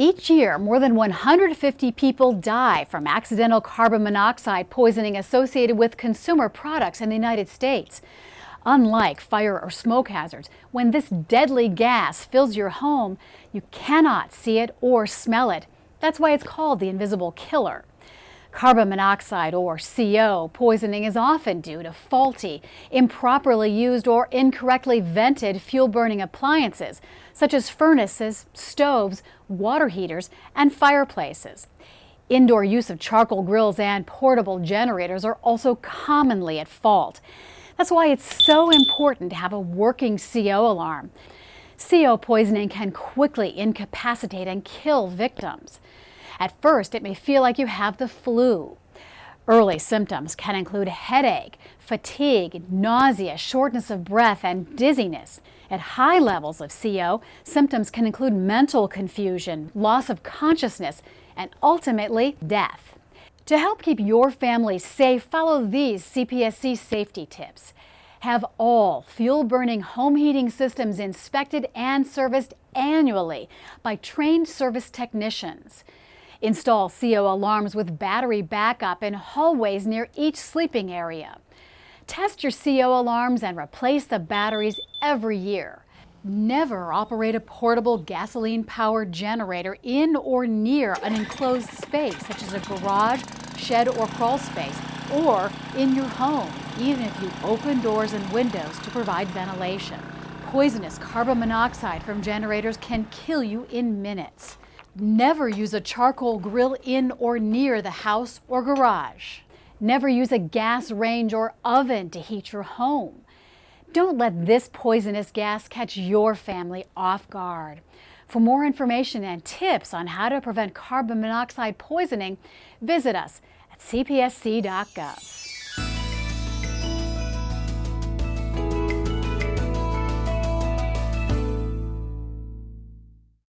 Each year, more than 150 people die from accidental carbon monoxide poisoning associated with consumer products in the United States. Unlike fire or smoke hazards, when this deadly gas fills your home, you cannot see it or smell it. That's why it's called the invisible killer. Carbon monoxide, or CO, poisoning is often due to faulty, improperly used, or incorrectly vented fuel-burning appliances, such as furnaces, stoves, water heaters, and fireplaces. Indoor use of charcoal grills and portable generators are also commonly at fault. That's why it's so important to have a working CO alarm. CO poisoning can quickly incapacitate and kill victims. At first, it may feel like you have the flu. Early symptoms can include headache, fatigue, nausea, shortness of breath, and dizziness. At high levels of CO, symptoms can include mental confusion, loss of consciousness, and ultimately death. To help keep your family safe, follow these CPSC safety tips. Have all fuel-burning home heating systems inspected and serviced annually by trained service technicians. Install CO alarms with battery backup in hallways near each sleeping area. Test your CO alarms and replace the batteries every year. Never operate a portable gasoline-powered generator in or near an enclosed space, such as a garage, shed, or crawl space, or in your home, even if you open doors and windows to provide ventilation. Poisonous carbon monoxide from generators can kill you in minutes. Never use a charcoal grill in or near the house or garage. Never use a gas range or oven to heat your home. Don't let this poisonous gas catch your family off guard. For more information and tips on how to prevent carbon monoxide poisoning, visit us at cpsc.gov.